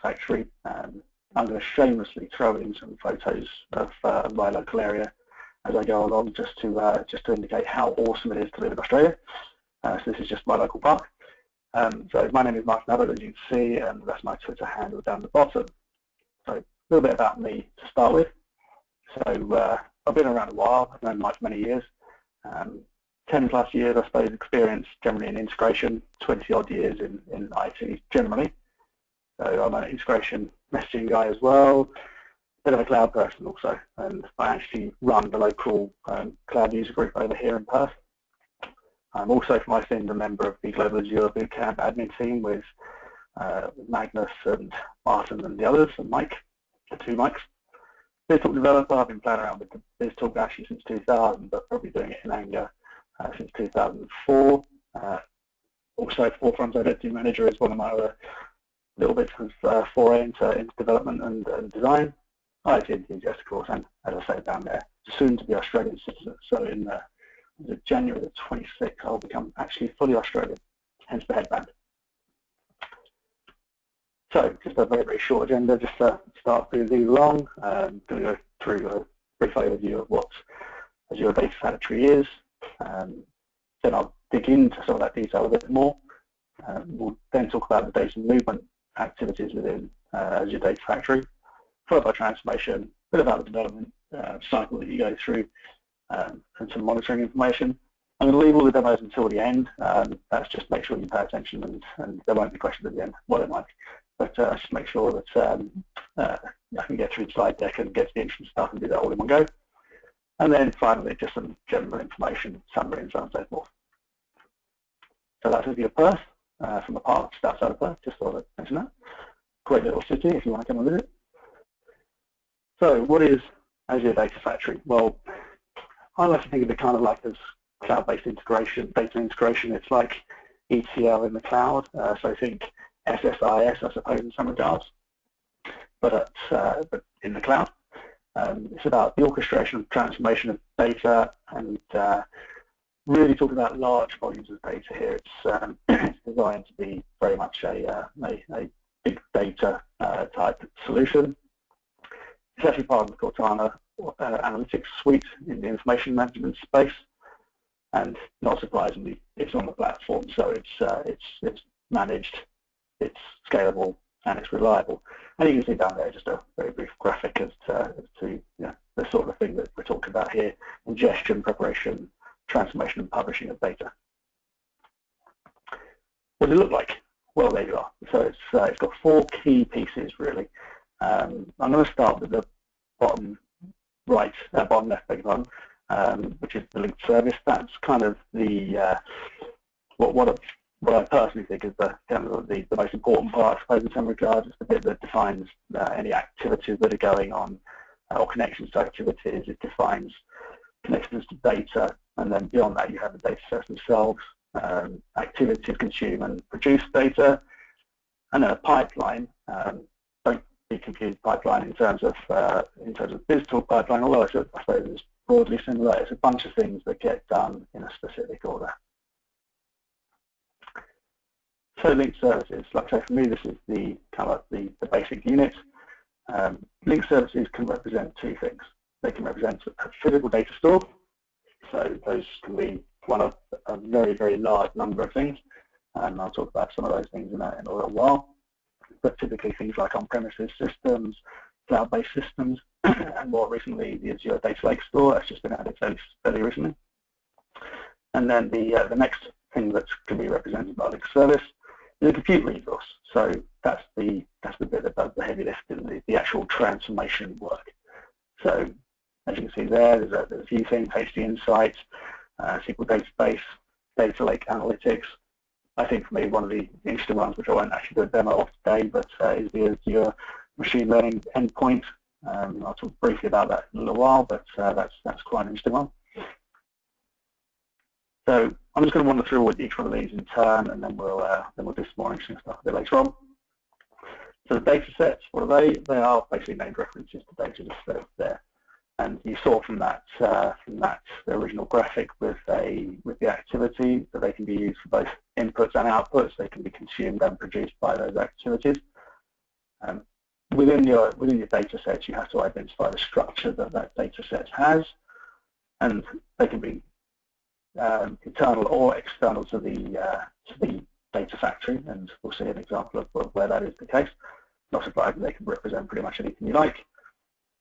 factory. Um, I'm going to shamelessly throw in some photos of uh, my local area as I go along, just to uh, just to indicate how awesome it is to live in Australia. Uh, so this is just my local park. Um, so my name is Martin Abbott, as you can see, and that's my Twitter handle down the bottom. So a little bit about me to start with. So uh, I've been around a while. I've known Mike many years. Um, 10 plus years, I suppose, experience generally in integration, 20 odd years in, in IT generally. So I'm an integration messaging guy as well, bit of a cloud person also, and I actually run the local um, cloud user group over here in Perth. I'm also, my sins, a member of the Global Azure Bootcamp admin team with uh, Magnus and Martin and the others, and Mike, the two Mikes. BizTalk developer, I've been playing around with BizTalk actually since 2000, but probably doing it in anger uh, since 2004. Uh, also, Forefront Identity Manager is one of my other little bits of uh, foray into, into development and, and design. IT enthusiast, of course, and as I say down there, soon to be Australian citizen. So in uh, January the 26th, I'll become actually fully Australian, hence the headband. So just a very, very short agenda, just to start moving along. Um, going to go through a brief overview of what Azure Data Factory is. Um, then I'll dig into some of that detail a bit more. Um, we'll then talk about the data movement activities within uh, Azure Data Factory, followed by transformation, a bit about the development uh, cycle that you go through, um, and some monitoring information. I'm going to leave all the demos until the end. Um, that's just make sure you pay attention and, and there won't be questions at the end, what it might. But uh, just make sure that um, uh, I can get through the slide deck and get to the interesting stuff and do that all in one go. And then finally, just some general information, summary, and so on and so forth. So that's Azure Perth uh, from the park, just outside of Perth, just thought I'd mention that. Great little city if you want to come and visit. So what is Azure Data Factory? Well, I like to think of it kind of like as cloud-based integration, data integration. It's like ETL in the cloud. Uh, so I think SSIS, I suppose, in some regards, but, at, uh, but in the cloud. Um, it's about the orchestration and transformation of data and uh, really talking about large volumes of data here. It's, um, it's designed to be very much a, uh, a, a big data uh, type solution. It's actually part of the Cortana uh, analytics suite in the information management space, and not surprisingly, it's on the platform, so it's uh, it's it's managed, it's scalable, and it's reliable. And you can see down there just a very brief graphic as to, as to you know, the sort of thing that we're talking about here, ingestion, preparation, transformation and publishing of data. What does it look like? Well, there you are. So it's, uh, it's got four key pieces, really. Um, I'm going to start with the bottom right, uh, bottom left, beg pardon, um, which is the linked service. That's kind of the uh, what what, what I personally think is the, kind of the, the most important part, I suppose, in some regards. It's the bit that defines uh, any activities that are going on uh, or connections to activities. It defines connections to data, and then beyond that you have the data sets themselves, um, activities consume and produce data, and then a pipeline. Um, don't be confused pipeline in terms of uh, in terms of BizTalk pipeline, although it's I suppose it's broadly similar. It's a bunch of things that get done in a specific order. So linked services, like I say, for me, this is the kind of the, the basic unit. Um, linked services can represent two things. They can represent a physical data store, so those can be one of a very, very large number of things, and I'll talk about some of those things in a, in a little while. But typically things like on-premises systems, cloud-based systems, and more recently the Azure Data Lake Store, that's just been added fairly, recently. And then the, uh, the next thing that can be represented by the service is a compute resource. So that's the, that's the bit does the heavy lifting, the, the actual transformation work. So as you can see there, there's a, there's a few things, HD Insights, uh, SQL Database, Data Lake Analytics. I think for me one of the interesting ones, which I won't actually do a demo of today, but uh, is the Azure Machine Learning Endpoint. Um, I'll talk briefly about that in a little while, but uh, that's that's quite an interesting one. So I'm just going to wander through with each one of these in turn, and then we'll uh, then we'll do some more interesting stuff a bit later on. So the data sets, what are they? They are basically named references to data just there. And you saw from that uh, from that the original graphic with a with the activity that they can be used for both inputs and outputs. They can be consumed and produced by those activities. Um, within your within your data sets, you have to identify the structure that that data set has, and they can be um, internal or external to the uh, to the data factory, and we'll see an example of where that is the case. Not surprising, they can represent pretty much anything you like.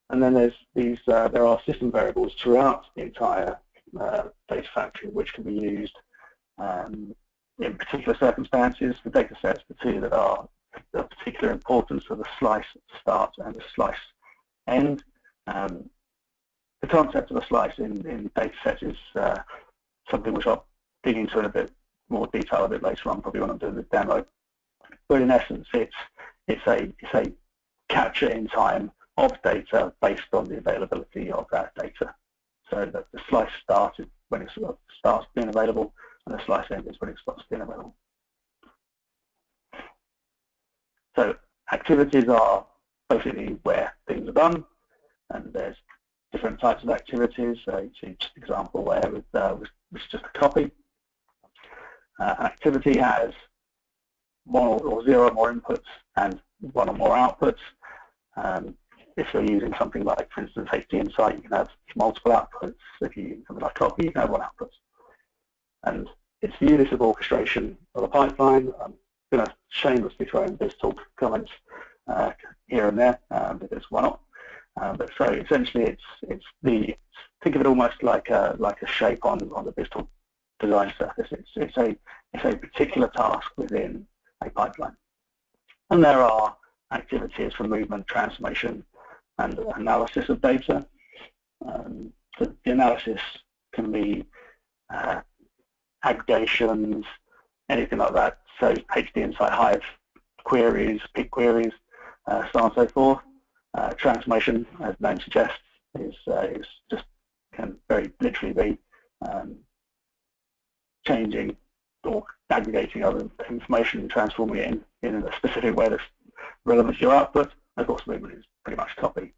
And then there's these, uh, there are system variables throughout the entire uh, data factory which can be used um, in particular circumstances. The data sets, the two that are of particular importance are the slice start and the slice end. Um, the concept of a slice in, in data sets is uh, something which I'll dig into in a bit more detail a bit later on, probably when I'm doing the demo. But in essence, it's it's a it's a capture in time of data based on the availability of that data. So that the slice started when it starts being available, and the slice ends when it stops being available. So activities are basically where things are done, and there's different types of activities. So each example there with, uh, just a copy. Uh, activity has one or, zero or more inputs and one or more outputs. Um, if you're using something like, for instance, HD Insight, you can have multiple outputs. If you use something like copy, you can have one output. And it's the of orchestration of a pipeline. I'm going to shamelessly throw in BizTalk comments uh, here and there um, because why not? Uh, but so essentially, it's it's the think of it almost like a like a shape on on the BizTalk design surface. It's it's a it's a particular task within a pipeline, and there are activities for movement, transformation, and analysis of data. Um, the, analysis can be uh, aggregations, anything like that. So HDInsight Hive queries, Pig queries, uh, so on and so forth. Uh, transformation, as the name suggests, is, uh, is just can very literally be um, changing or aggregating other information and transforming it in, in a specific way that's relevant to your output. Of course, movement is pretty much copy.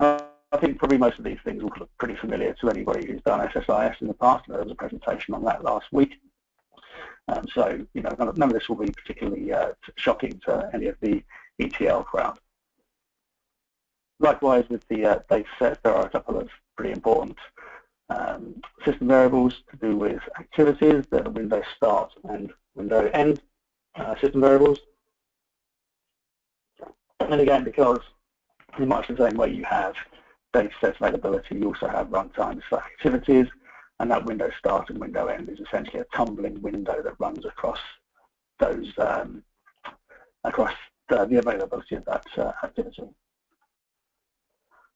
Uh, I think probably most of these things will look pretty familiar to anybody who's done SSIS in the past. There was a presentation on that last week. Um, so, you know, none of, none of, this will be particularly uh, shocking to any of the ETL crowd. Likewise, with the uh, data sets, there are a couple of pretty important um, system variables to do with activities, the window start and window end uh, system variables. And again, because in much the same way you have data set availability, you also have runtimes for activities, and that window start and window end is essentially a tumbling window that runs across those um, across the, the, availability of that uh, activity.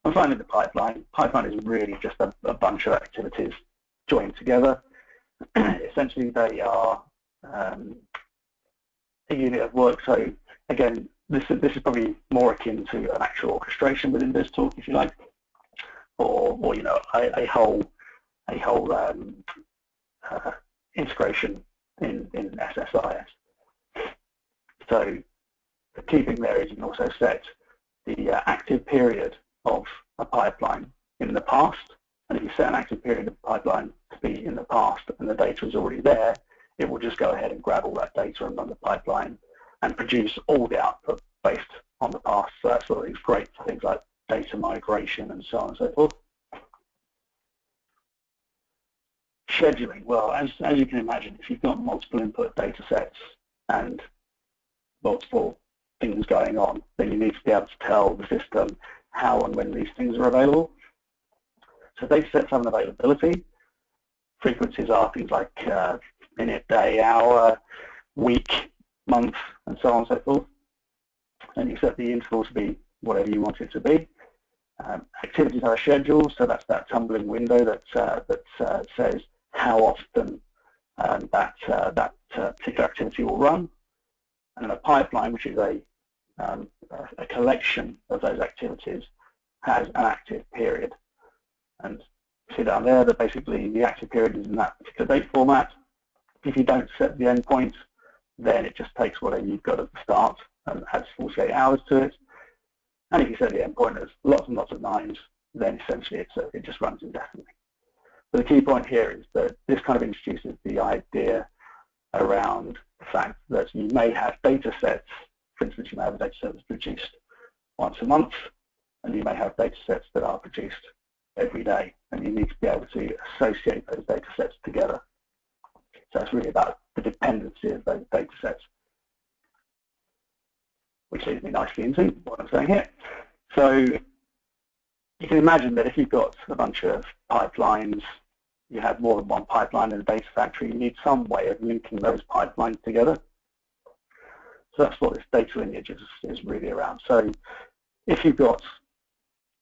And finally, the pipeline. Pipeline is really just a, a bunch of activities joined together. Essentially, they are um, a unit of work. So again, this is, this is probably more akin to an actual orchestration within BizTalk, if you like, or, or you know, a, a whole a whole um, uh, integration in, in SSIS. So the key thing there is you can also set the uh, active period of a pipeline in the past. And if you set an active period of pipeline to be in the past and the data is already there, it will just go ahead and grab all that data and run the pipeline and produce all the output based on the past. So that's what is great for things like data migration and so on and so forth. Scheduling, well, as, as you can imagine, if you've got multiple input data sets and multiple things going on, then you need to be able to tell the system how and when these things are available. So data sets have an availability. Frequencies are things like uh, minute, day, hour, week, month, and so on and so forth. And you set the interval to be whatever you want it to be. Um, activities are scheduled, so that's that tumbling window that uh, that uh, says how often um, that uh, that uh, particular activity will run. And a pipeline, which is a um, a collection of those activities, has an active period. And see down there that basically the active period is in that particular date format. If you don't set the endpoint, then it just takes whatever you've got at the start and adds 48 hours to it. And if you set the endpoint as lots and lots of nines, then essentially a, it just runs indefinitely. But the key point here is that this kind of introduces the idea around the fact that you may have data sets for instance, you may have a data set that's produced once a month, and you may have data sets that are produced every day, and you need to be able to associate those data sets together. So it's really about the dependency of those data sets, which leads me nicely into what I'm saying here. So you can imagine that if you've got a bunch of pipelines, you have more than one pipeline in a data factory, you need some way of linking those pipelines together. So that's what this data lineage is, is really around. So if you've got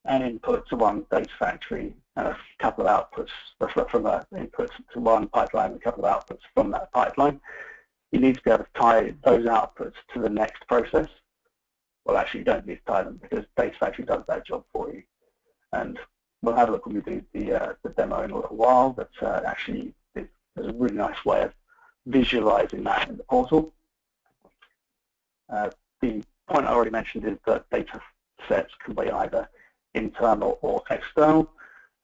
an input to one data factory a couple of outputs from that input to one pipeline and a couple of outputs from that pipeline, you need to be able to tie those outputs to the next process. Well, actually, you don't need to tie them because Data Factory does that job for you. And we'll have a look when we do the, uh, the demo in a little while, but uh, actually there's a really nice way of visualizing that in the portal. Uh, the point I already mentioned is that data sets can be either internal or external.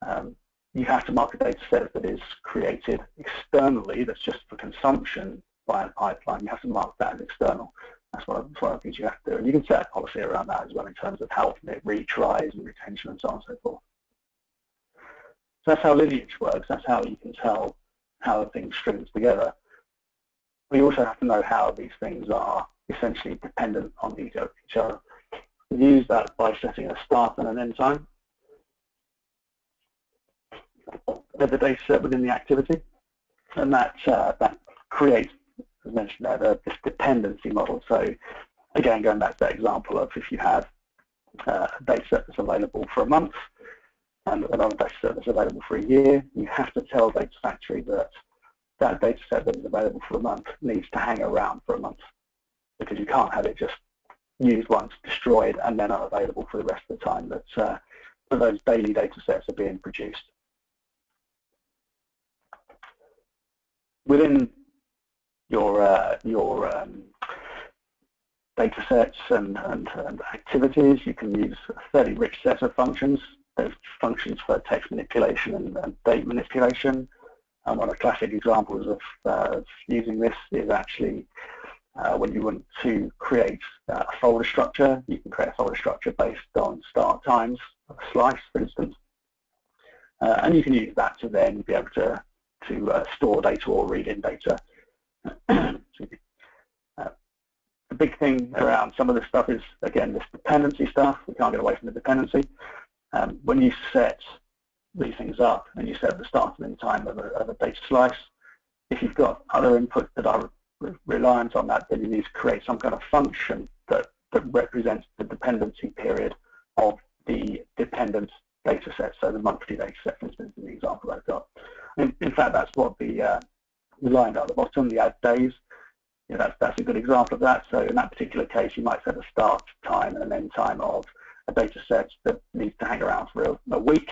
Um, you have to mark a data set that is created externally, that's just for consumption by a pipeline. You have to mark that as external. That's one, of, one of the things you have to do. And you can set a policy around that as well in terms of how often it retries and retention and so on and so forth. So that's how lineage works. That's how you can tell how things strings together. We also have to know how these things are essentially dependent on each other We use that by setting a start and an end time of the data set within the activity. And that, uh, that creates, as mentioned there, this dependency model. So again, going back to that example of if you have uh, a data set that's available for a month and another data set that's available for a year, you have to tell Data Factory that that data set that is available for a month needs to hang around for a month because you can't have it just used once, destroyed, and then unavailable for the rest of the time that, uh, that those daily data sets are being produced. Within your, uh, your um, data sets and, and, and, activities, you can use a fairly rich set of functions. There's functions for text manipulation and, and date manipulation. And one of the classic examples of, uh, using this is actually uh, when you want to create uh, a folder structure, you can create a folder structure based on start times of a slice, for instance. Uh, and you can use that to then be able to, to uh, store data or read in data. Uh, the big thing around some of this stuff is, again, this dependency stuff. We can't get away from the dependency. Um, when you set these things up and you set the start and end time of a, of a data slice, if you've got other inputs that are reliant on that, then you need to create some kind of function that, that represents the dependency period of the dependent data set, so the monthly data set, for instance, in the example I've got. In, in fact, that's what the, uh, line at the bottom, the add days, that's, that's a good example of that. So in that particular case, you might set a start time and an end time of a data set that needs to hang around for a, a week.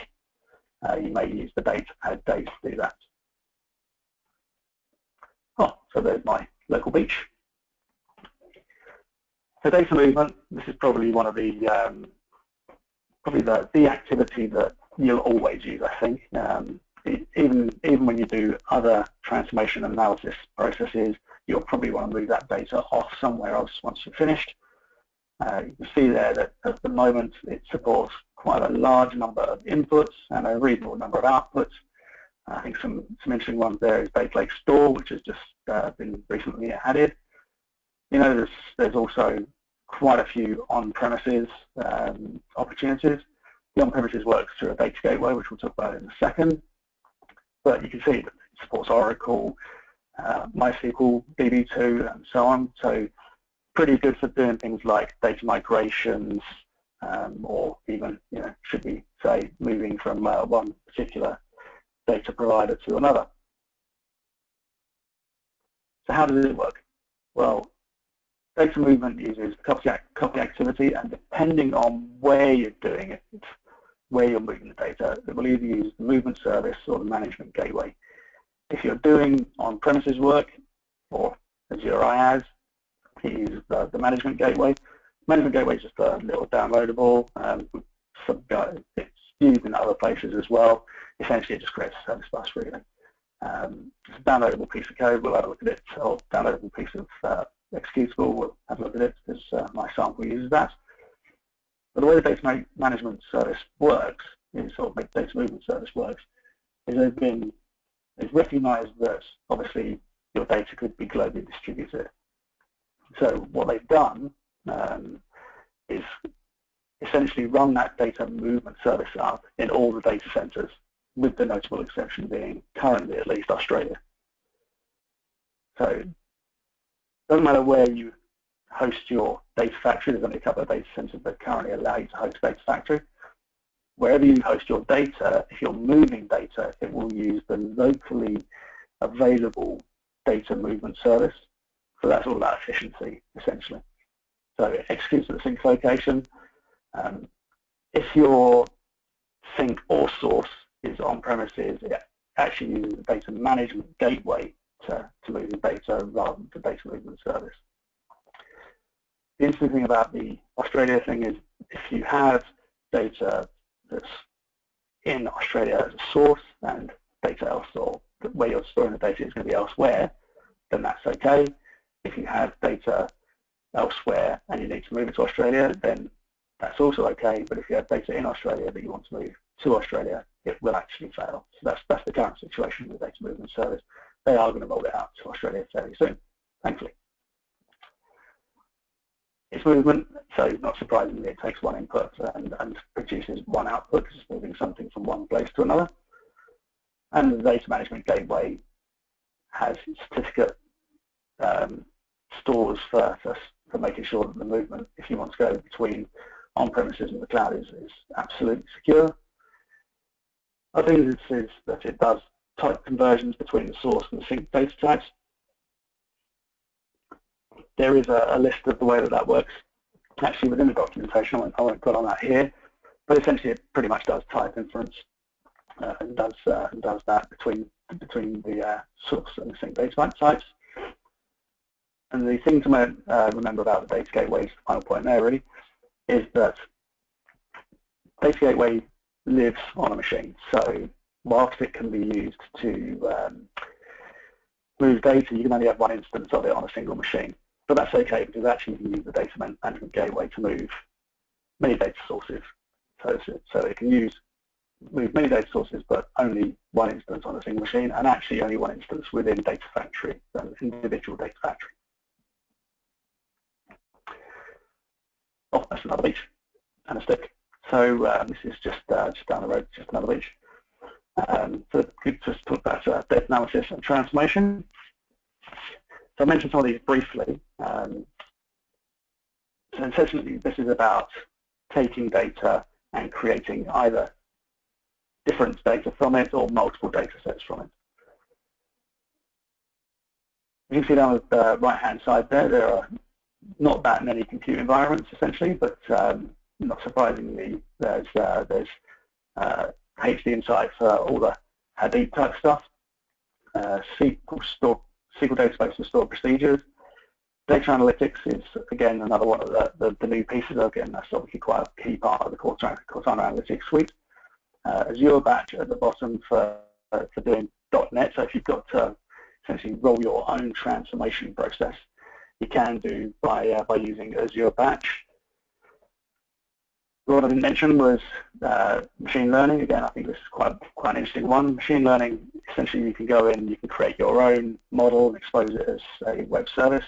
Uh, you may use the data add days to do that. Oh, so there's my local beach. So data movement, this is probably one of the um, probably the, the activity that you'll always use, I think. Um, even even when you do other transformation analysis processes, you'll probably want to move that data off somewhere else once you're finished. Uh, you can see there that at the moment it supports quite a large number of inputs and a reasonable number of outputs. I think some, some interesting ones there is Data Lake Store, which has just uh, been recently added. You know, there's, there's also quite a few on-premises um, opportunities. The on-premises works through a data gateway, which we'll talk about in a second. But you can see that it supports Oracle, uh, MySQL, DB2, and so on. So pretty good for doing things like data migrations, um, or even, you know, should we say, moving from uh, one particular data provider to another. So how does it work? Well, data movement uses copy, copy activity, and depending on where you're doing it, where you're moving the data, it will either use the movement service or the management gateway. If you're doing on-premises work, or Azure IaaS, you use the, the, management gateway. Management gateway is just a little downloadable. Um, it's used in other places as well. Essentially, it just creates a service bus, really. Um, it's a downloadable piece of code. We'll have a look at it. Or downloadable piece of uh, executable. We'll have a look at it because uh, my sample uses that. But the way the data ma management service works, is, or data movement service works, is they've been, they've recognized that obviously your data could be globally distributed. So what they've done um, is essentially run that data movement service up in all the data centers, with the notable exception being currently at least Australia. So it doesn't matter where you host your data factory, there's only a couple of data centers that currently allow you to host data factory. Wherever you host your data, if you're moving data, it will use the locally available data movement service. So that's all about efficiency, essentially. So it executes at the sink location. Um, if your sink or source is on premises, it actually uses the data management gateway to, to move the data rather than the data movement service. The interesting thing about the Australia thing is if you have data that's in Australia as a source and data else or where you're storing the data is going to be elsewhere, then that's okay. If you have data elsewhere and you need to move it to Australia, then that's also okay. But if you have data in Australia that you want to move to Australia, it will actually fail. So that's that's the current situation with the data movement service. They are going to roll it out to Australia fairly soon, thankfully. It's movement, so not surprisingly, it takes one input and, and produces one output because it's moving something from one place to another. And the data management gateway has certificate um, stores for, for, for, making sure that the movement, if you want to go between on-premises and the cloud, is, is absolutely secure. I think this is that it does type conversions between the source and the sink data types. There is a, a list of the way that that works actually within the documentation. I won't, I won't put on that here, but essentially it pretty much does type inference uh, and does uh, and does that between between the uh, source and the sink data types. And the thing to uh, remember about the data gateway, the final point there really, is that data gateway lives on a machine. So whilst it can be used to um, move data, you can only have one instance of it on a single machine. But that's okay because actually you can use the data management gateway to move many data sources. So, so it can use move many data sources, but only one instance on a single machine, and actually only one instance within Data Factory, an individual Data Factory. Oh, that's another beach and a stick. So uh, this is just uh, just down the road, just another beach. Um, so we just talk about uh, data analysis and transformation. So I mentioned some of these briefly. Um, so essentially, this is about taking data and creating either different data from it or multiple data sets from it. You can see down the right-hand side there, there are not that many compute environments essentially, but um, not surprisingly, there's uh, there's uh, HDInsight for all the Hadoop type stuff, uh, SQL store SQL database for stored procedures. Data analytics is again another one of the, the, the new pieces. Again, that's obviously quite a key part of the Cortana, Cortana Analytics suite. Uh, Azure Batch at the bottom for for doing .NET. So if you've got to essentially roll your own transformation process, you can do by uh, by using Azure Batch. What I didn't mention was uh, machine learning. Again, I think this is quite quite an interesting one. Machine learning, essentially, you can go in, you can create your own model and expose it as a web service,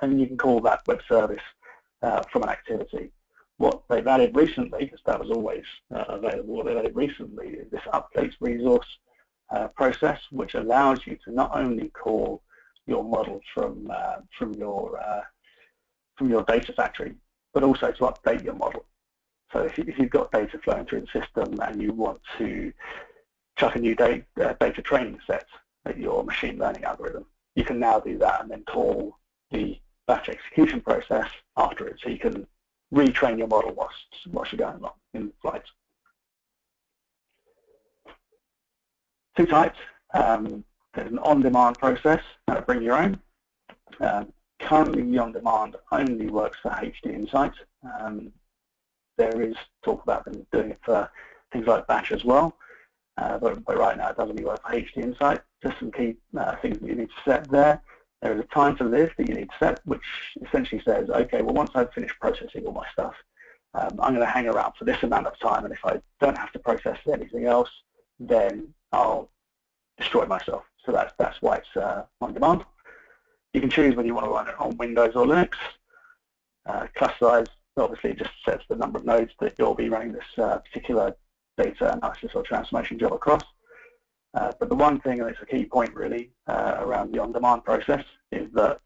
and you can call that web service uh, from an activity. What they've added recently, because that was always uh, available, what they've added recently is this updates resource uh, process, which allows you to not only call your model from uh, from your uh, from your data factory, but also to update your model. So if, you, have got data flowing through the system and you want to chuck a new data, uh, data training set at your machine learning algorithm, you can now do that and then call the batch execution process after it. So you can retrain your model whilst, whilst you're going along in flight. Two types. Um, there's an on-demand process, uh, bring your own. Um, currently, the on-demand only works for HDInsight. Um, there is talk about them doing it for things like Batch as well, uh, but, but, right now it doesn't really work for HDInsight. Just some key uh, things that you need to set there. there is a time to live that you need to set, which essentially says, okay, well, once I've finished processing all my stuff, um, I'm going to hang around for this amount of time, and if I don't have to process anything else, then I'll destroy myself. So that's that's why it's uh, on demand. You can choose whether you want to run it on Windows or Linux. Uh, cluster size obviously it just sets the number of nodes that you'll be running this uh, particular data analysis or transformation job across. Uh, but the one thing, and it's a key point really, uh, around the on-demand process is that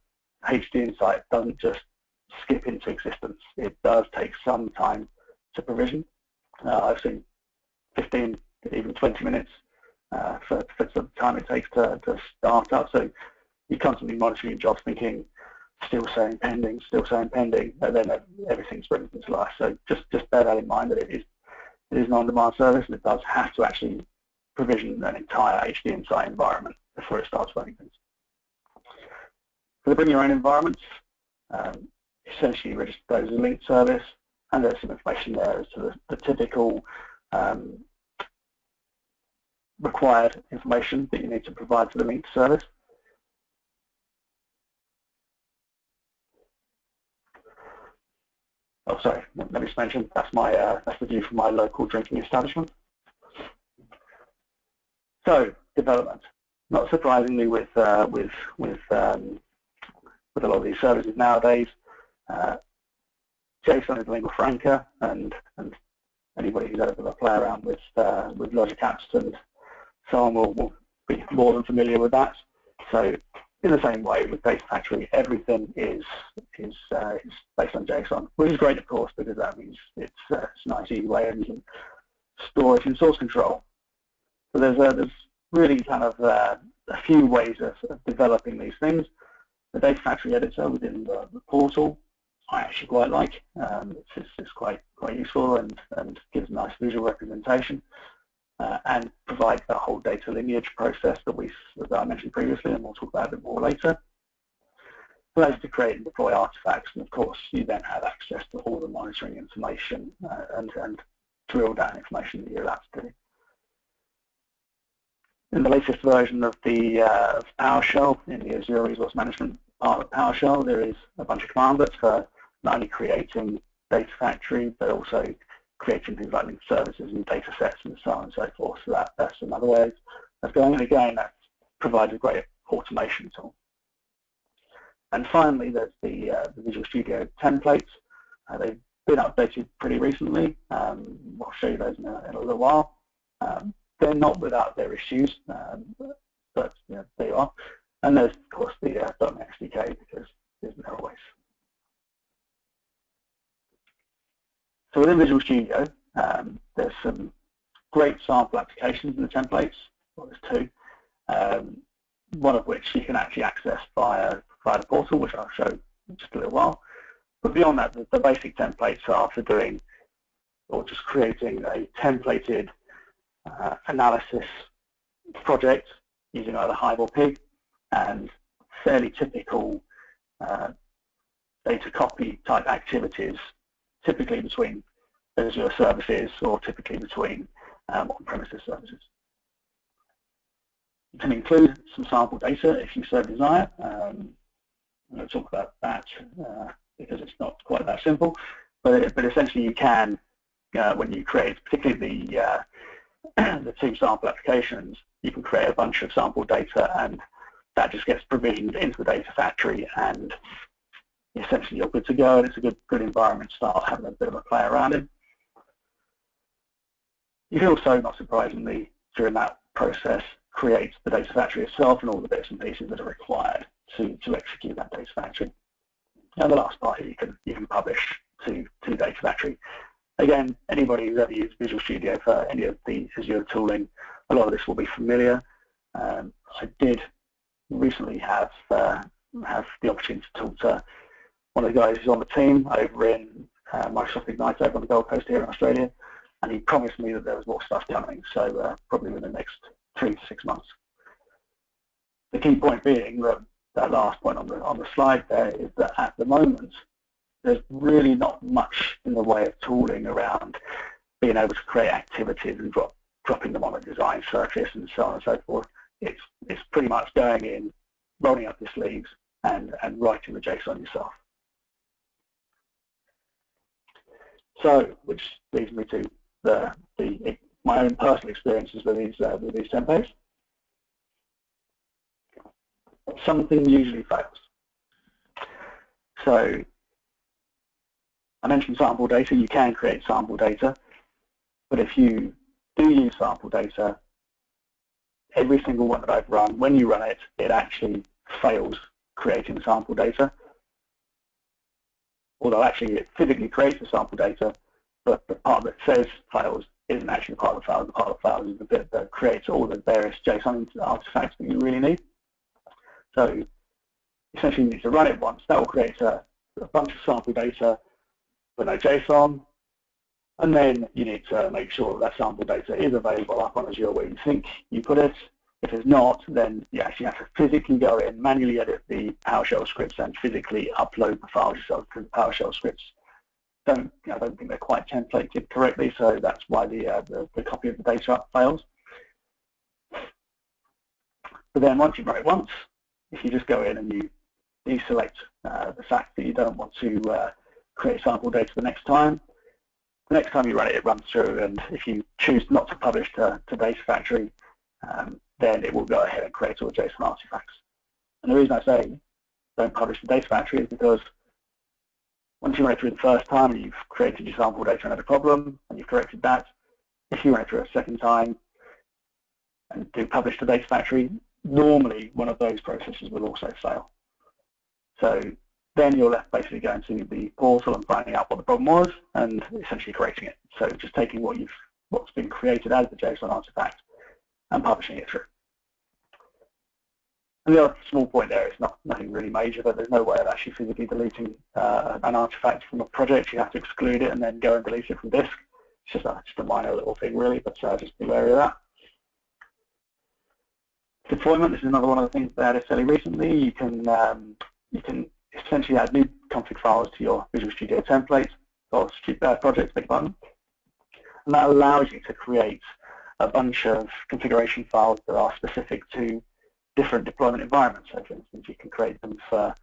HD Insight doesn't just skip into existence. It does take some time to provision. Uh, I've seen 15, even 20 minutes uh, for, for the time it takes to, to start up. So you're constantly monitoring your jobs thinking, still saying pending, still saying pending, and then everything springs into life. So just, just bear that in mind that it is, it is an on-demand service and it does have to actually provision an entire HD Insight environment before it starts running things. For the bring your own environments, um, essentially register those as a linked service and there's some information there as to the, the typical um, required information that you need to provide to the linked service. Oh, sorry, let me just mention that's my uh, that's the view from my local drinking establishment. So development, not surprisingly, with uh, with with um, with a lot of these services nowadays, uh, JSON is lingua franca, and and anybody who's ever play around with uh, with logic apps and so on will, will be more than familiar with that. So in the same way with Data Factory, everything is is, uh, is based on JSON, which is great, of course, because that means it's, uh, it's a nice, easy way and you it in source control. So there's there's really kind of uh, a few ways of, of, developing these things. The Data Factory editor within the, the portal, I actually quite like. Um, it's, it's, it's, quite quite useful and and gives a nice visual representation uh, and provides that whole data lineage process that we that I mentioned previously, and we'll talk about a bit more later. Allows to create and deploy artifacts, and of course, you then have access to all the monitoring information uh, and and drill down information that you're allowed to do. In the latest version of the uh, PowerShell, in the Azure Resource Management part of PowerShell, there is a bunch of cmdlets for not only creating Data Factory, but also creating things like linked services and data sets and so on and so forth. So that, that's another way of going. And again, that provides a great automation tool. And finally, there's the, uh, the Visual Studio templates. Uh, they've been updated pretty recently. Um, I'll show you those in a, in a little while. Um, they're not without their issues, um, but you know, they are. And there's, of course, the uh, .NET SDK because there's no always. So within Visual Studio, um, there's some great sample applications in the templates. Well, there's two. Um, one of which you can actually access via, via the portal, which I'll show in just a little while. But beyond that, the, the basic templates are for doing or just creating a templated uh, analysis project using either Hive or Pig and fairly typical uh, data copy type activities typically between Azure services or typically between um, on-premises services. You can include some sample data if you so desire. Um, I'm going to talk about that uh, because it's not quite that simple, but, but essentially you can, uh, when you create particularly the, uh, the two sample applications, you can create a bunch of sample data and that just gets provisioned into the data factory and essentially you're good to go and it's a good good environment to start having a bit of a play around in. You can also, not surprisingly, during that process, create the data factory itself and all the bits and pieces that are required to, to execute that data factory. And the last part here you can you can publish to, to data factory. Again, anybody who's ever used Visual Studio for any of the Azure tooling, a lot of this will be familiar. Um, I did recently have uh, have the opportunity to talk to one of the guys who's on the team over in uh, Microsoft Ignite over on the Gold Coast here in Australia, and he promised me that there was more stuff coming, so uh, probably within the next three to six months. The key point being that that last point on the on the slide there is that at the moment there's really not much in the way of tooling around being able to create activities and drop dropping them on a design surface and so on and so forth. It's it's pretty much going in, rolling up your sleeves, and, and writing the JSON yourself. So, which leads me to the, the my own personal experiences with these uh, with these templates. Something usually fails. So, I mentioned sample data. You can create sample data, but if you do use sample data, every single one that I've run, when you run it, it actually fails creating sample data. Although actually it physically creates the sample data, but the part that says files isn't actually part of the file. The part of the file is the bit that creates all the various JSON artifacts that you really need. So essentially you need to run it once. That will create a, a bunch of sample data with no JSON. And then you need to make sure that, that sample data is available up on Azure where you think you put it. If it's not, then you actually have to physically go in, manually edit the PowerShell scripts and physically upload the files yourself to the PowerShell scripts. Don't, I don't think they're quite templated correctly, so that's why the, uh, the, the copy of the data fails. But then once you run it once, if you just go in and you deselect uh, the fact that you don't want to uh, create sample data the next time, the next time you run it, it runs through, and if you choose not to publish to, to Data Factory, um, then it will go ahead and create all the JSON artifacts. And the reason I say don't publish to Data Factory is because once you run it through the first time and you've created your sample data and had a problem, and you've corrected that, if you run it through a second time and do publish to Data Factory, normally one of those processes will also fail. So then you're left basically going to the portal and finding out what the problem was and essentially creating it. So just taking what you've what's been created as the JSON artifact and publishing it through. And the other small point there is not nothing really major, but there's no way of actually physically deleting uh, an artifact from a project. You have to exclude it and then go and delete it from disk. It's just a, just a minor little thing really, but uh, just be wary of that. Deployment, this is another one of the things that added fairly recently. You can um, you can essentially add new config files to your Visual Studio template or uh, project, big button. And that allows you to create a bunch of configuration files that are specific to different deployment environments. So for instance, you can create them for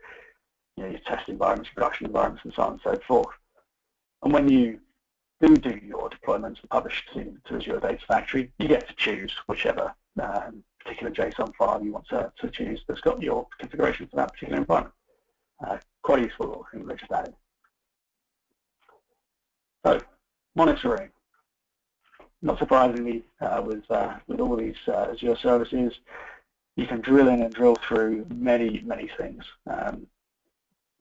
you know, your test environments, production environments, and so on and so forth. And when you do do your deployments and publish to, to Azure Data Factory, you get to choose whichever um, particular JSON file you want to, to choose that's got your configuration for that particular environment. Uh, quite useful little thing just added. So, monitoring. Not surprisingly, uh, with, uh, with all these uh, Azure services, you can drill in and drill through many, many things. Um,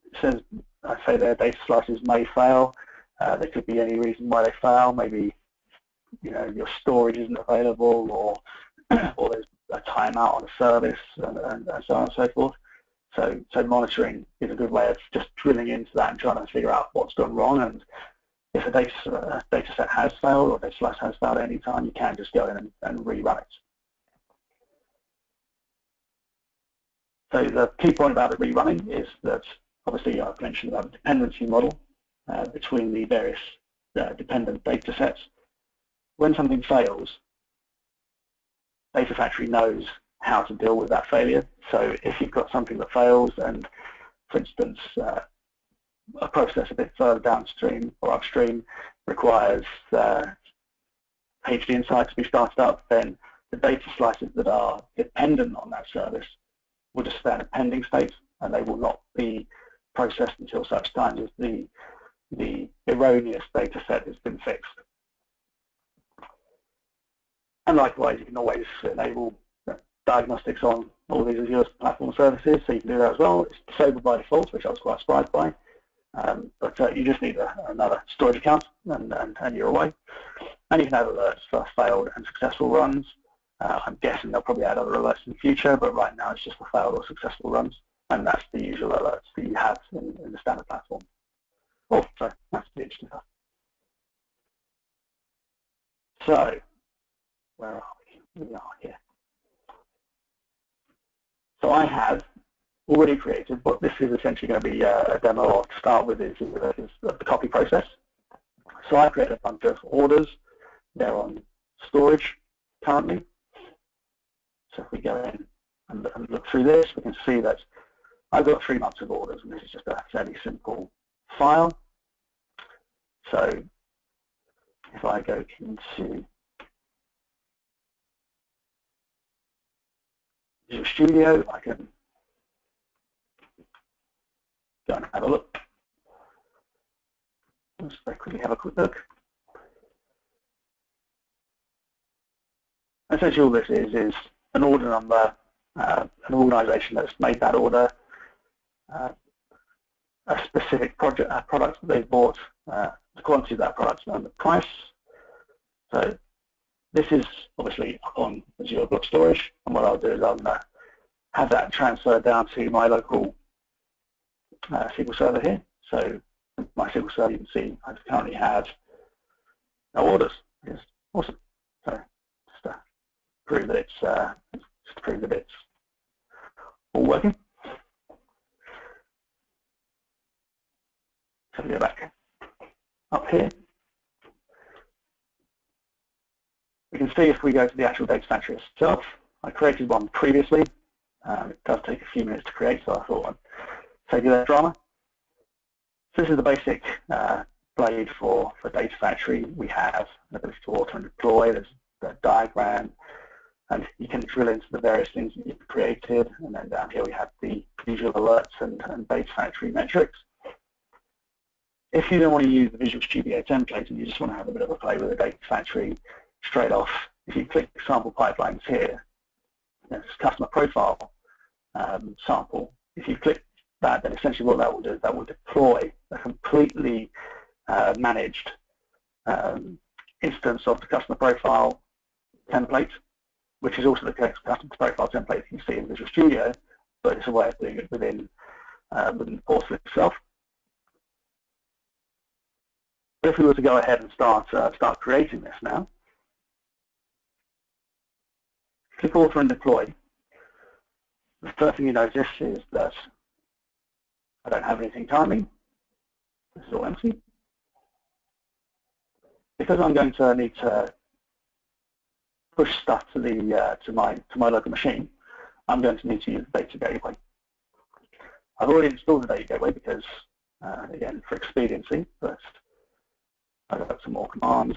it says, I say their data slices may fail. Uh, there could be any reason why they fail. Maybe, you know, your storage isn't available, or or there's a timeout on a service, and, and, and so on and so forth. So, so monitoring is a good way of just drilling into that and trying to figure out what's gone wrong. And if a data, data set has failed or data slice has failed at any time, you can just go in and, and rerun it. So the key point about the rerunning is that obviously I've mentioned about the dependency model uh, between the various uh, dependent data sets. When something fails, Data Factory knows how to deal with that failure. So if you've got something that fails and, for instance, uh, a process a bit further downstream or upstream requires uh, HDInsight to be started up, then the data slices that are dependent on that service will just stay in a pending state and they will not be processed until such time as the, the erroneous data set has been fixed. And likewise, you can always enable diagnostics on all these Azure platform services, so you can do that as well. It's disabled by default, which I was quite surprised by. Um, but uh, you just need a, another storage account and, and, and, you're away. And you can add alerts for failed and successful runs. Uh, I'm guessing they'll probably add other alerts in the future, but right now it's just for failed or successful runs. And that's the usual alerts that you have in, in the standard platform. Oh, sorry, that's the interesting. So, where are we? We are here. So I have already created, but this is essentially going to be uh, a demo to start with is, is the copy process. So I created a bunch of orders. They're on storage currently. So if we go in and, and look through this, we can see that I've got three months of orders, and this is just a fairly simple file. So if I go into Visual Studio, I can go and have a look. Let's very quickly have a quick look. Essentially all this is, is an order number, uh, an organization that's made that order, uh, a specific project, uh, product that they've bought, uh, the quantity of that product and the price. So this is obviously on Azure Blob Storage, and what I'll do is I'll have that transferred down to my local uh, SQL Server here. So my SQL Server, you can see I currently have no orders. It's awesome. So just to prove that it's uh, just to prove that it's all working. So we go back up here. We can see if we go to the actual data factory itself. I created one previously. Um, it does take a few minutes to create, so I thought I'd that drama. So this is the basic uh, blade for, for Data Factory. We have an ability to Author and Deploy. There's the diagram, and you can drill into the various things that you've created. And then down here we have the visual alerts and, and Data Factory metrics. If you don't want to use the Visual Studio template and you just want to have a bit of a play with the Data Factory straight off, if you click Sample Pipelines here, there's Customer Profile um, sample. If you click that, then essentially what that will do is that will deploy a completely uh, managed um, instance of the customer profile template, which is also the customer profile template you see in Visual Studio, but it's a way of doing it within, uh, within the portal itself. But if we were to go ahead and start uh, start creating this now, click Author and Deploy. The first thing you notice is that I don't have anything timing. This is all empty. Because I'm going to need to push stuff to the uh, to my to my local machine, I'm going to need to use the data gateway. I've already installed the data gateway because, uh, again, for expediency, first I've got some more commands.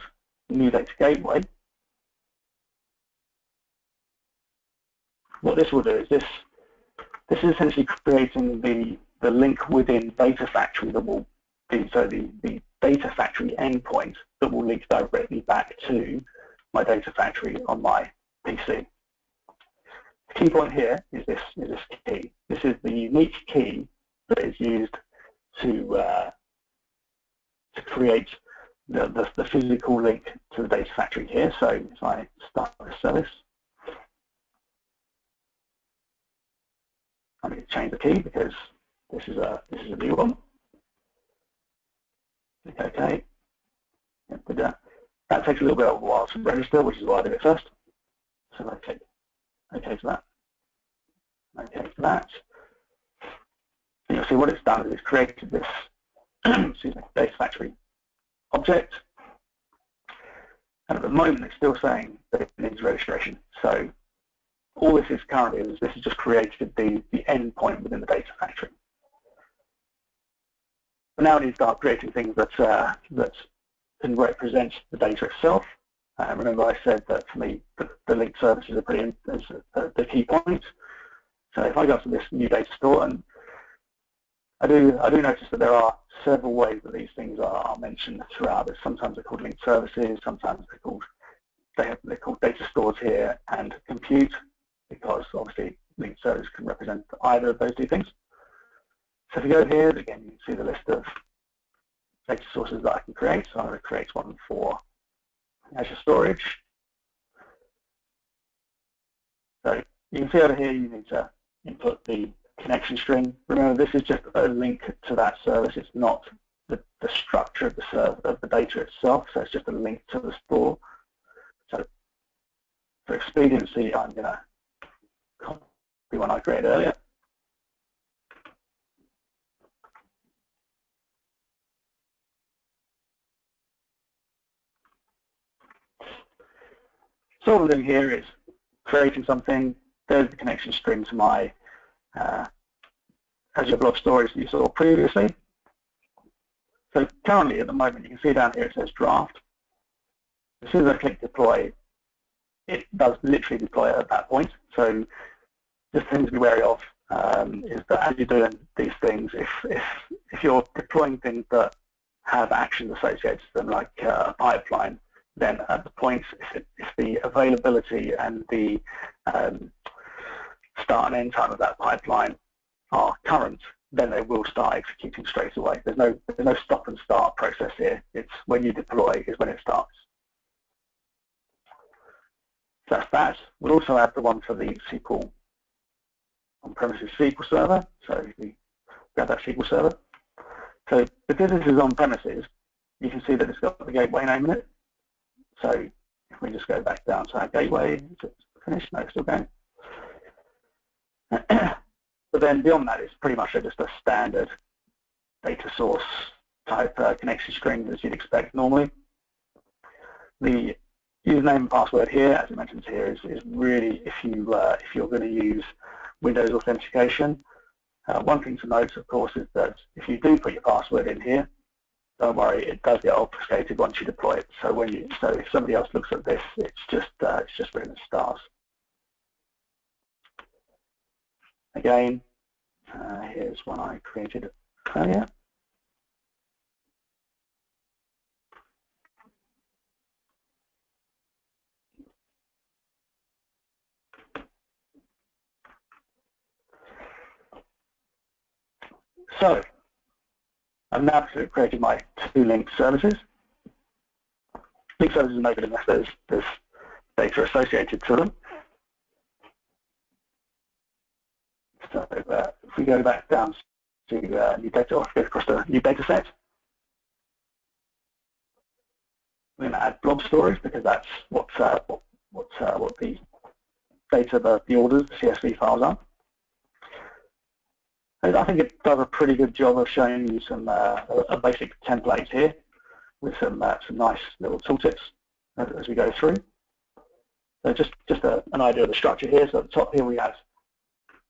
New data gateway. What this will do is this this is essentially creating the the link within Data Factory that will be so the, the Data Factory endpoint that will link directly back to my Data Factory on my PC. The key point here is this, is this key. This is the unique key that is used to, uh, to create the, the, the, physical link to the Data Factory here. So if I start this service, I need to change the key because this is a this is a new one. Click OK. Yep, uh, that takes a little bit of a while to register, which is why I did it first. So I OK to that. OK to that. And you'll see what it's done is it's created this excuse me, factory object. And at the moment it's still saying that it needs registration. So all this is currently is this has just created the, the endpoint within the data factory. But now we need to start creating things that, uh, that can represent the data itself. Uh, remember I said that for me the, the link services are pretty is the key point. So if I go to this new data store and I do I do notice that there are several ways that these things are, mentioned throughout. Sometimes they're called linked services, sometimes they're called they have, they're called data stores here and compute because obviously linked services can represent either of those two things. So if you go here, again, you can see the list of data sources that I can create. So I'm going to create one for Azure Storage. So you can see over here you need to input the connection string. Remember, this is just a link to that service. It's not the, the structure of the of the data itself. So it's just a link to the store. So for expediency, I'm going to copy one I created earlier. So what I'm doing here is creating something. There's the connection string to my uh, Azure Blob Storage that you saw previously. So currently at the moment, you can see down here it says draft. As soon as I click deploy, it does literally deploy at that point. So just things to be wary of um, is that as you're doing these things, if, if, if you're deploying things that have actions associated to them, like uh, a pipeline, then at the point if, if the availability and the um, start and end time of that pipeline are current, then they will start executing straight away. There's no there's no stop and start process here. It's when you deploy is when it starts. So that's that. We'll also add the one for the SQL on-premises SQL server. So we grab that SQL server. So because this is on-premises, you can see that it's got the gateway name in it. So if we just go back down to our gateway, finished? No, still going. but then beyond that, it's pretty much just a standard data source type uh, connection string as you'd expect normally. The username and password here, as it mentions here, is, is really if you uh, if you're going to use Windows authentication. Uh, one thing to note, of course, is that if you do put your password in here, don't worry, it does get obfuscated once you deploy it. So when you so if somebody else looks at this, it's just uh, it's just written as stars. Again, uh, here's one I created earlier. So, I've now created my two linked services. Linked services are no good unless there's, there's data associated to them. So uh, if we go back down to uh, new data, or go across the new data set, we're going to add blob storage because that's what uh, what what, uh, what the data, the, the orders, the CSV files are. I think it does a pretty good job of showing you some uh, a basic template here with some uh, some nice little tooltips as, as we go through. So just just a, an idea of the structure here. So at the top here we have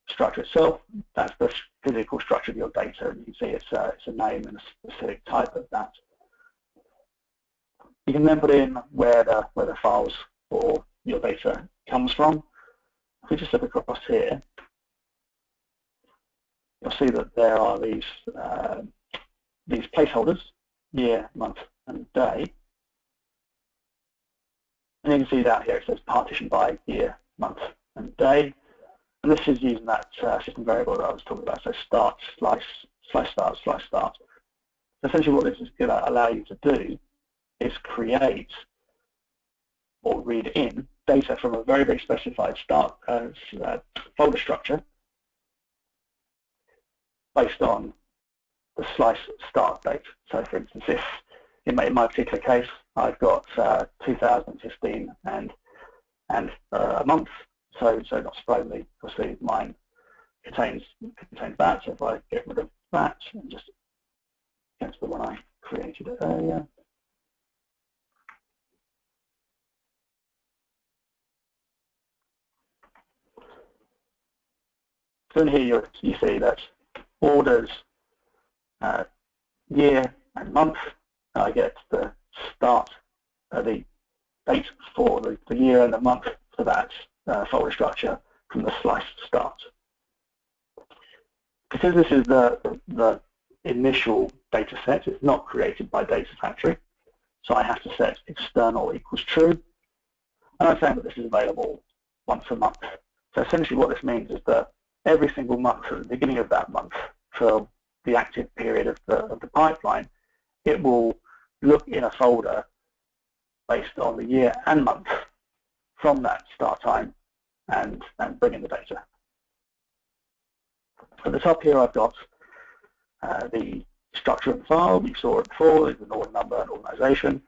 structure itself. That's the physical structure of your data, and you can see it's a, it's a name and a specific type of that. You can then put in where the where the files or your data comes from. If we just look across here, you'll see that there are these uh, these placeholders, year, month, and day. And you can see down here it says partition by year, month, and day. And this is using that uh, system variable that I was talking about, so start, slice, slice start, slice start. Essentially what this is going to allow you to do is create or read in data from a very, very specified start uh, uh, folder structure based on the slice start date. So for instance, if in my, in my particular case, I've got uh, 2015 and and uh, a month, so so not surprisingly, obviously mine contains contains that. So if I get rid of that and just get to the one I created earlier. So in here you, you see that orders uh, year and month. I get the start, uh, the date for the, the, year and the month for that uh, folder structure from the slice start. Because this is the, the, initial data set, it's not created by Data Factory, so I have to set external equals true. And I'm saying that this is available once a month. So essentially what this means is that every single month at the beginning of that month for the active period of the, of the pipeline, it will look in a folder based on the year and month from that start time and, and bring in the data. At the top here I've got uh, the structure of the file. We saw it before, there's an order number and organization.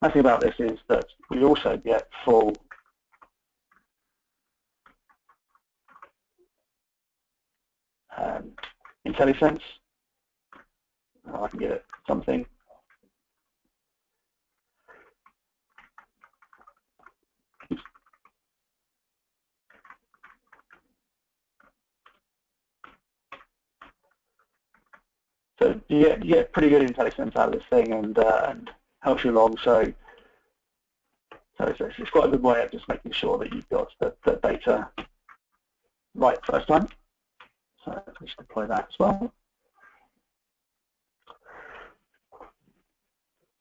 The thing about this is that we also get full um, IntelliSense. Oh, I can get it something. So you get, you get pretty good IntelliSense out of this thing and, uh, and helps you along. So, so it's, it's, quite a good way of just making sure that you've got the, the data right first time. So let's deploy that as well.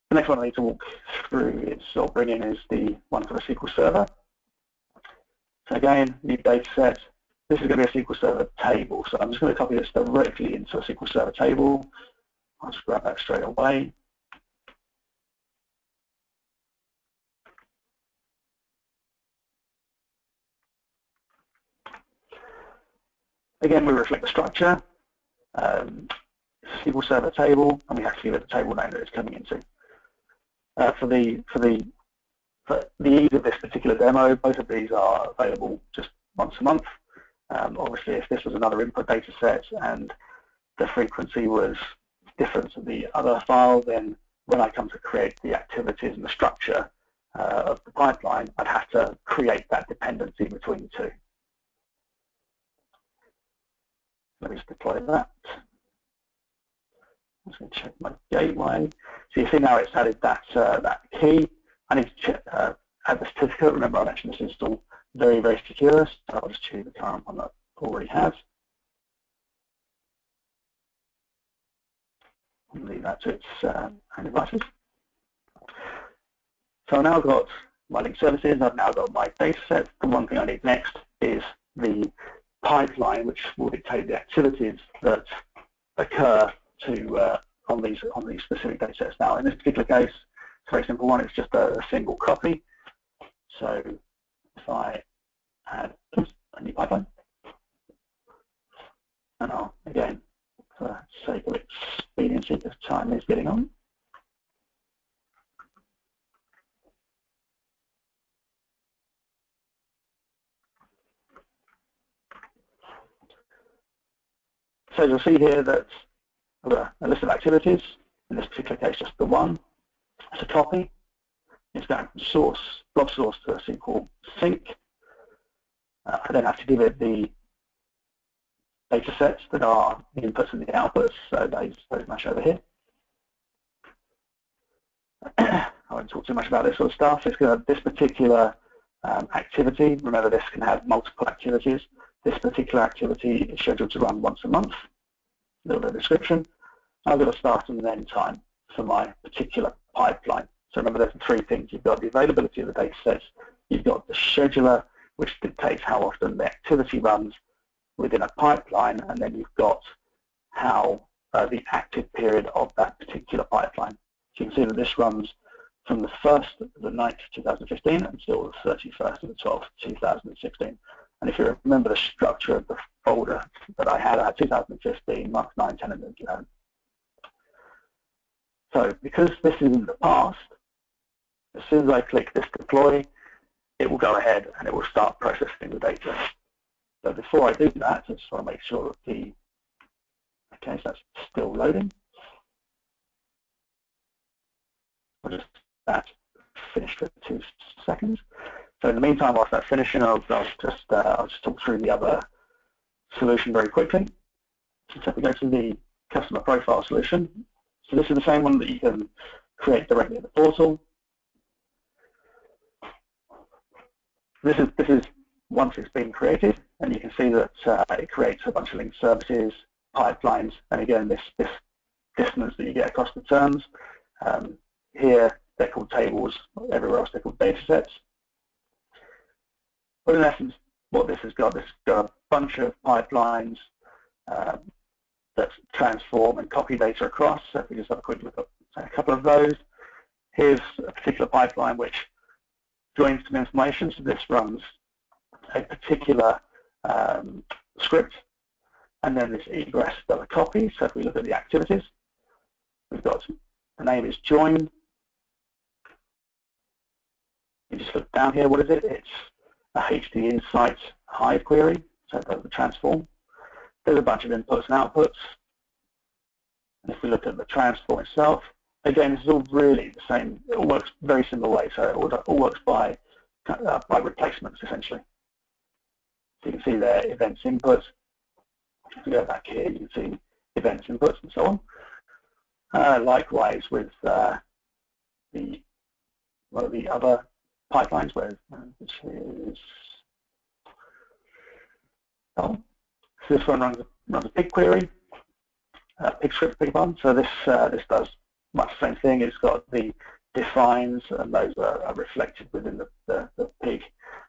The next one I need to walk through is or bring in is the one for the SQL Server. So again, new data set. This is going to be a SQL Server table. So I'm just going to copy this directly into a SQL Server table. I'll just grab that straight away. Again, we reflect the structure, um, SQL Server table, and we have to give it the table name that it's coming into. Uh, for the for the for the ease of this particular demo, both of these are available just once a month. Um, obviously, if this was another input data set and the frequency was different to the other file, then when I come to create the activities and the structure uh, of the pipeline, I'd have to create that dependency between the two. Let me just deploy that. I'm just going to check my gateway. So you see now it's added that uh, that key. I need to check, uh, add the certificate. Remember I this is still very, very secure, so I'll just choose the current one that already has. Leave that to its uh, devices. So I've now got my link services, I've now got my data set. The one thing I need next is the pipeline, which will dictate the activities that occur to uh, on these on these specific data sets. Now, in this particular case, it's a very simple one. It's just a, a single copy. So if I add a new pipeline, and I'll again, for the sake of expediency, this time is getting on. So you'll see here that a list of activities, in this particular case just the one, it's a copy. It's going from source, blob source to a SQL sink. Uh, I then have to give it the data sets that are the inputs and the outputs, so those, those match over here. I won't talk too much about this sort of stuff. It's going to, this particular um, activity, remember this can have multiple activities. This particular activity is scheduled to run once a month. A little bit of description. I've got a start and an end time for my particular pipeline. So remember there's three things. You've got the availability of the data sets, you've got the scheduler, which dictates how often the activity runs within a pipeline, and then you've got how uh, the active period of that particular pipeline. So you can see that this runs from the 1st of the 9th, 2015 until the 31st of the 12th, 2016. And if you remember the structure of the folder that I had, I had 2015, Mark 9, 10, and 11. So because this is in the past, as soon as I click this deploy, it will go ahead and it will start processing the data. So before I do that, I just want to make sure that the, okay, so that's still loading. I'll just that finished for two seconds. So in the meantime, whilst that's finishing, I'll, I'll just uh, I'll just talk through the other solution very quickly. So if we go to the customer profile solution, so this is the same one that you can create directly in the portal. This is this is once it's been created, and you can see that uh, it creates a bunch of linked services, pipelines, and again this this distance that you get across the terms. Um, here they're called tables. Everywhere else they're called data sets. But in essence, what this has got, this has got a bunch of pipelines um, that transform and copy data across. So if we just have a quick look at a couple of those. Here's a particular pipeline which joins some information. So this runs a particular um, script and then this egress a copy. So if we look at the activities, we've got the name is join. You just look down here, what is it? It's a HDInsight Hive query, so does the transform. There's a bunch of inputs and outputs. And if we look at the transform itself, again, this is all really the same. It all works very similar way. So it all, all works by uh, by replacements, essentially. So you can see there events inputs. If we go back here, you can see events inputs and so on. Uh, likewise with uh, the one of the other pipelines where uh, this is oh, so this one runs, runs a Pig query, uh, Pig script Pig one. So this uh, this does much the same thing. It's got the defines and those are, are reflected within the, the, the Pig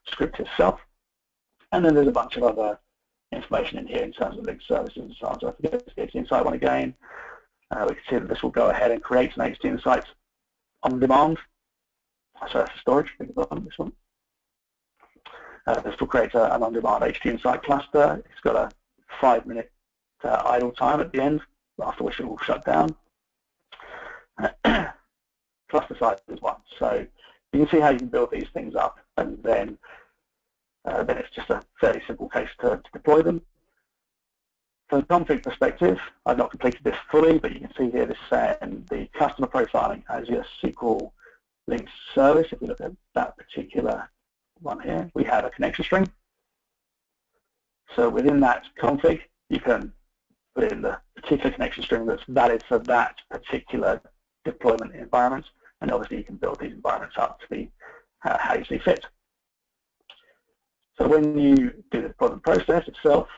script itself. And then there's a bunch of other information in here in terms of linked services and so on. So if we go to the Insight one again, uh, we can see that this will go ahead and create an HDInsight on demand. So that's storage, about this one. Uh, this will create a, an on-demand HDInsight cluster. It's got a five-minute uh, idle time at the end, after which it will shut down. cluster size is one. So you can see how you can build these things up, and then uh, then it's just a fairly simple case to, to deploy them. From a config perspective, I've not completed this fully, but you can see here this saying the customer profiling Azure SQL linked service. If we look at that particular one here, we have a connection string. So within that config, you can put in the particular connection string that's valid for that particular deployment environment. And obviously you can build these environments up to be uh, how you see fit. So when you do the deployment process itself,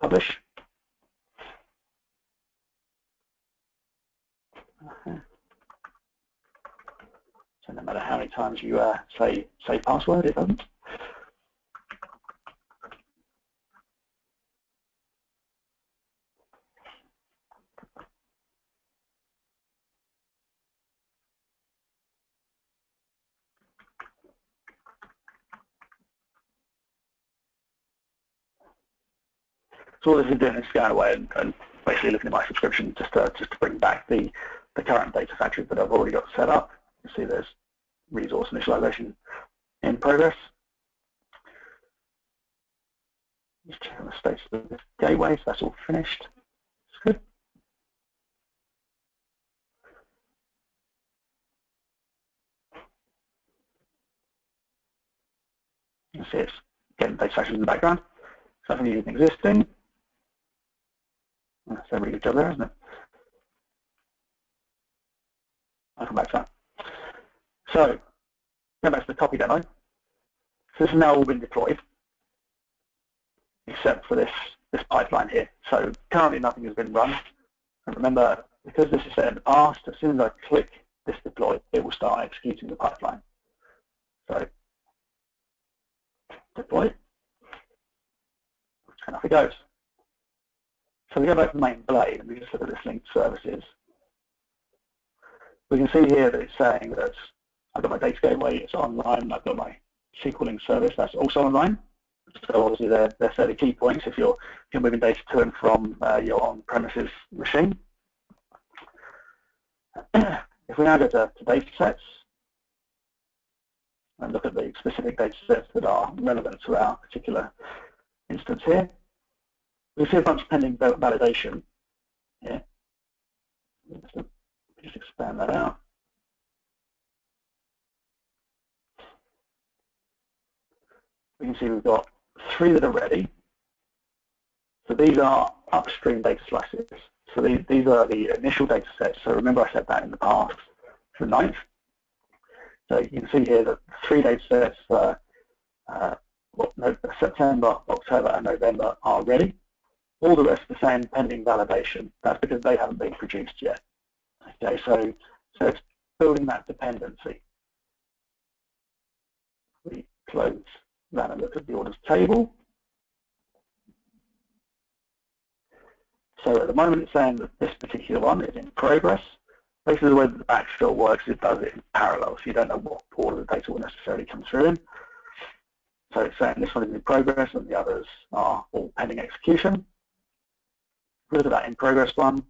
publish. So no matter how many times you uh, say say password, it doesn't. So all this is doing is going away and, and, basically looking at my subscription just to, just to bring back the, the current data factory that I've already got set up. You see there's resource initialization in progress. Just check on the status of the gateway, so that's all finished. It's good. You see it's getting data factories in the background. Something existing. That's a really good job there, isn't it? I'll come back to that. So, go back to the copy demo. So this has now all been deployed, except for this, this pipeline here. So currently nothing has been run. And remember, because this is set in past, as soon as I click this deploy, it will start executing the pipeline. So deploy, and off it goes. So we go back to main blade and we just look at this linked services. We can see here that it's saying that I've got my data gateway, it's online, I've got my SQL link service, that's also online. So obviously they're, they're fairly key points if you're, if you're moving data to and from uh, your on-premises machine. if we now go to, to data sets and look at the specific data sets that are relevant to our particular instance here, we see a bunch of pending validation here. Just expand that out. We can see we've got three that are ready. So these are upstream data slices. So these, these are the initial data sets. So remember I said that in the past for ninth. So you can see here that three data sets for uh, September, October, and November are ready. All the rest are the same pending validation. That's because they haven't been produced yet. Okay, so, so it's building that dependency. We close that and look at the orders table. So at the moment it's saying that this particular one is in progress. Basically the way that the backfill works, it does it in parallel, so you don't know what order the data will necessarily come through in. So it's saying this one is in progress and the others are all pending execution look at that in progress one.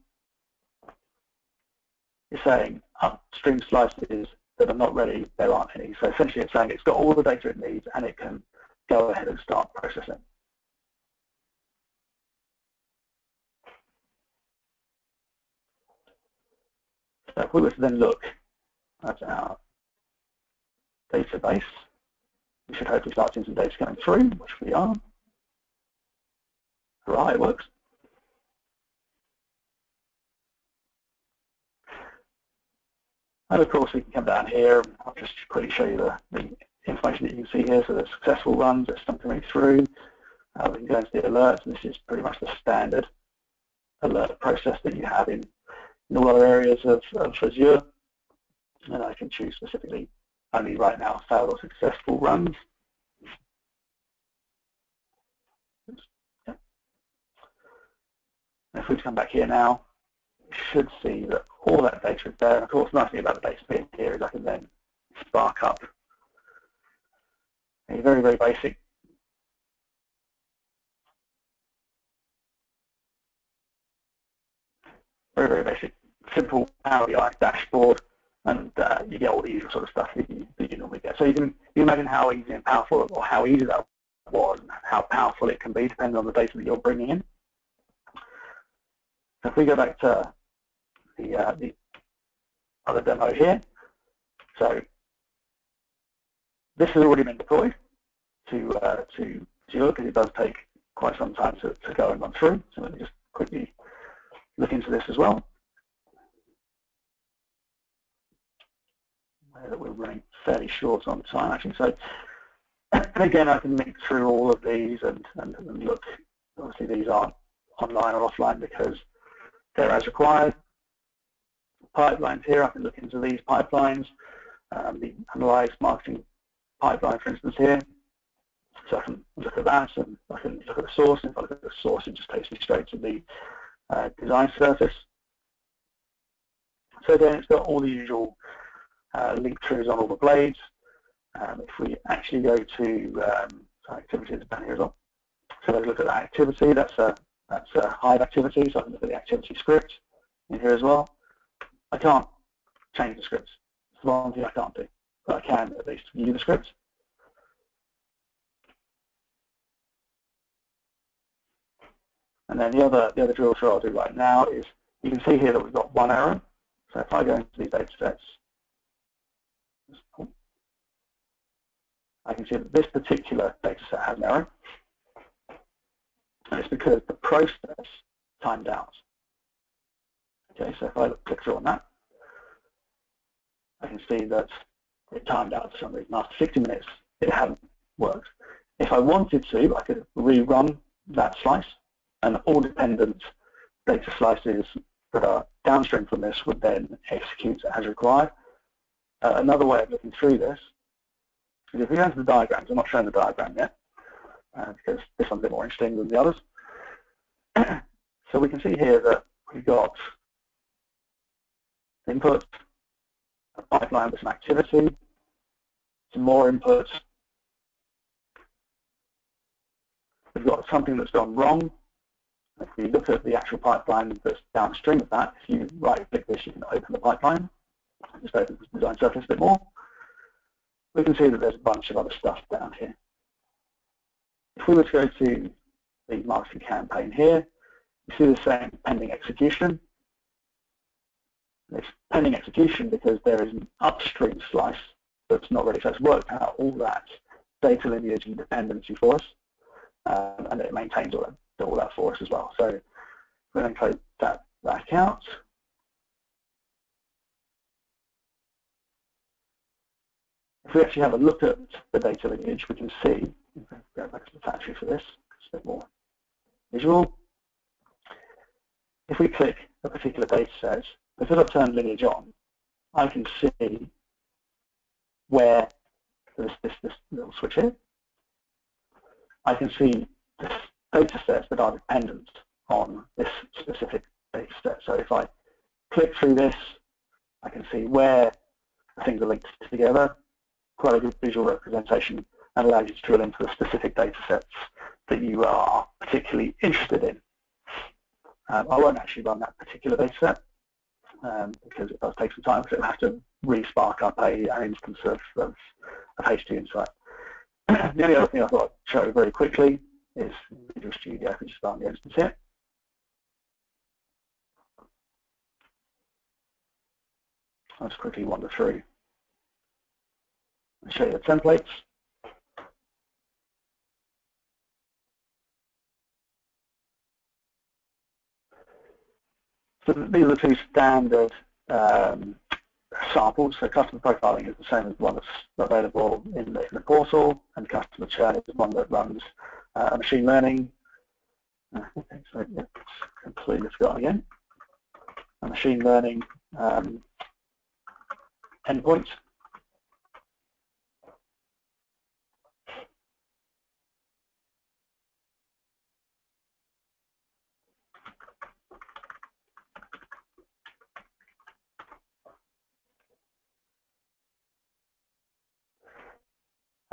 It's saying upstream slices that are not ready, there aren't any. So essentially it's saying it's got all the data it needs and it can go ahead and start processing. So if we were to then look at our database, we should hopefully start seeing some data coming through, which we are. Hurrah, it works. And of course, we can come down here. I'll just quickly show you the, the information that you can see here. So the successful runs, there's something coming through. Uh, we can go into the alerts, and this is pretty much the standard alert process that you have in, in all other areas of, of Azure. And I can choose specifically only right now failed or successful runs. If we come back here now, should see that all that data is there. Of course, nice thing about the data being here is I can then spark up a very, very basic very, very basic, simple Power BI dashboard, and uh, you get all the usual sort of stuff that you, that you normally get. So you can you imagine how easy and powerful, or how easy that was, and how powerful it can be depending on the data that you're bringing in. So if we go back to the, uh, the other demo here, so this has already been deployed to uh, to Azure because it does take quite some time to, to go and run through. So let me just quickly look into this as well. That We're running fairly short on time actually. So again, I can link through all of these and, and, and look. Obviously, these aren't online or offline because they're as required. Pipelines here, I can look into these pipelines. Um, the analyze marketing pipeline, for instance, here. So I can look at that and I can look at the source. If I look at the source, it just takes me straight to the uh, design surface. So then it's got all the usual uh, link throughs on all the blades. Um, if we actually go to um, as well. So let's look at that activity. That's a that's a Hive activity. So I can look at the activity script in here as well. I can't change the scripts. It's the one thing I can't do, but I can at least view the scripts. And then the other the other drill through I'll do right now is you can see here that we've got one error. So if I go into these data sets, I can see that this particular data set has an error. And it's because the process timed out. Okay, so if I click through on that, I can see that it timed out for some reason. After 60 minutes, it hadn't worked. If I wanted to, I could rerun that slice and all dependent data slices that are downstream from this would then execute as required. Uh, another way of looking through this is if we go into the diagrams, I'm not showing the diagram yet uh, because this one's a bit more interesting than the others. so we can see here that we've got input, a pipeline with some activity, some more input. We've got something that's gone wrong, if you look at the actual pipeline that's downstream of that, if you right-click this, you can open the pipeline. Just open the design surface a bit more. We can see that there's a bunch of other stuff down here. If we were to go to the marketing campaign here, you see the same pending execution. It's pending execution because there is an upstream slice that's not ready. So it's worked out all that data lineage and dependency for us, um, and it maintains all that all that for us as well. So we're going to close that back out. If we actually have a look at the data lineage, we can see, go back to the factory for this, it's a bit more visual. If we click a particular data set, because I've turned lineage on, I can see where this, this, this little switch here. I can see the data sets that are dependent on this specific data set. So if I click through this, I can see where things are linked together, quite a good visual representation and allows you to drill into the specific data sets that you are particularly interested in. Um, I won't actually run that particular data set um, because it does take some time because it will have to re-spark up a, an instance of, of, of HDInsight. the only other thing I thought I'd show very quickly is Visual Studio, if we just start the instance here. I'll just quickly wander through and show you the templates. So these are the two standard um, samples. So customer profiling is the same as the one that's available in the, in the portal, and customer churn is one that runs uh, machine learning. Uh, okay, so yeah, completely forgotten again. A machine learning um, endpoint.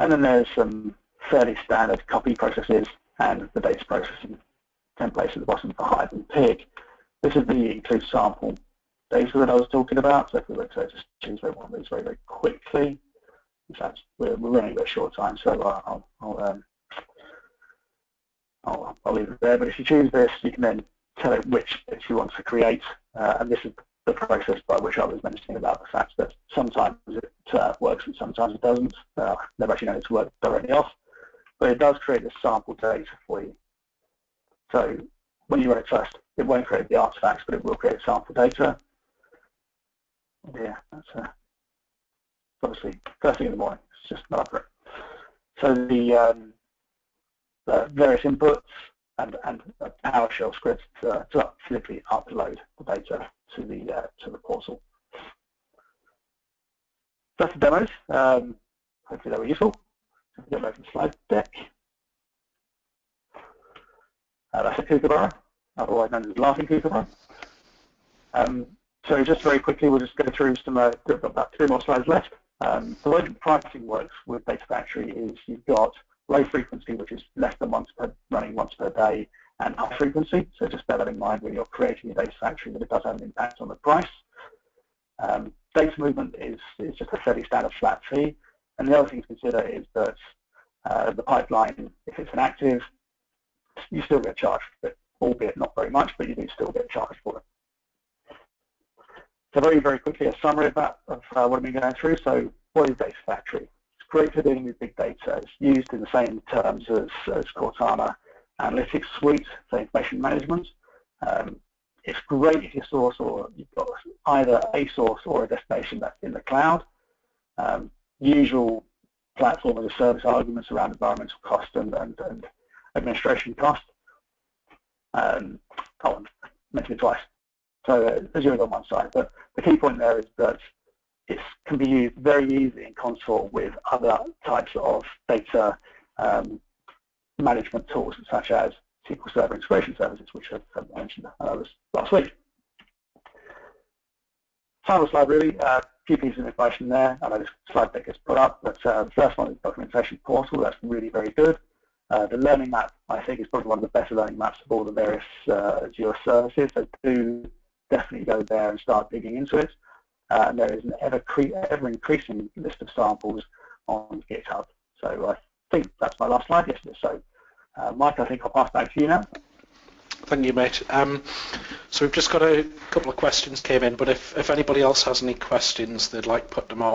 And then there's some fairly standard copy processes and the data processing templates at the bottom for Hive and Pig. This is the include sample data that I was talking about. So if we were to just choose one of these very, very quickly, in fact, we're, we're running a bit short time, so I'll, I'll, um, I'll, I'll, leave it there. But if you choose this, you can then tell it which bits you want to create, uh, and this is process by which I was mentioning about the fact that sometimes it uh, works and sometimes it doesn't. Uh, never actually known it to work directly off, but it does create this sample data for you. So when you run it first, it won't create the artifacts, but it will create sample data. Yeah, that's uh, obviously first thing in the morning. It's just not accurate. So the, um, the various inputs and, and PowerShell scripts to, to simply upload the data to the uh, to the portal. That's the demos. Um, hopefully they were useful. Get back to the slide deck. Uh, that's a kookaburra, otherwise known as laughing kookaburra. Um, so just very quickly, we'll just go through some, uh, we've got about two more slides left. Um, the way pricing works with Data Factory is you've got low frequency, which is less than once per, running once per day, and high frequency. So just bear that in mind when you're creating a Data Factory that it does have an impact on the price. Um, data movement is, is just a fairly standard flat fee. And the other thing to consider is that uh, the pipeline, if it's inactive, you still get charged for it, albeit not very much, but you do still get charged for it. So very, very quickly, a summary of that, of uh, what I've been going through. So what is Data Factory? Great for dealing with big data. It's used in the same terms as, as Cortana Analytics Suite for information management. Um, it's great if you source or you've got either a source or a destination that's in the cloud. Um, usual platform as a service arguments around environmental cost and, and, and administration cost. Um, I mentioned it twice. So uh, Azure is on one side, but the key point there is that it can be used very easily in consort with other types of data um, management tools such as SQL Server integration services, which I've mentioned uh, last week. Final slide really, a uh, few pieces of information there. I know this slide deck is put up, but uh, the first one is documentation portal. That's really very good. Uh, the learning map, I think, is probably one of the better learning maps of all the various uh, Azure services. So do definitely go there and start digging into it. Uh, and there is an ever, ever increasing list of samples on GitHub. So I think that's my last slide. Yes, so uh, Mike, I think I'll pass back to you now. Thank you, mate. Um, so we've just got a couple of questions came in, but if, if anybody else has any questions, they'd like put them on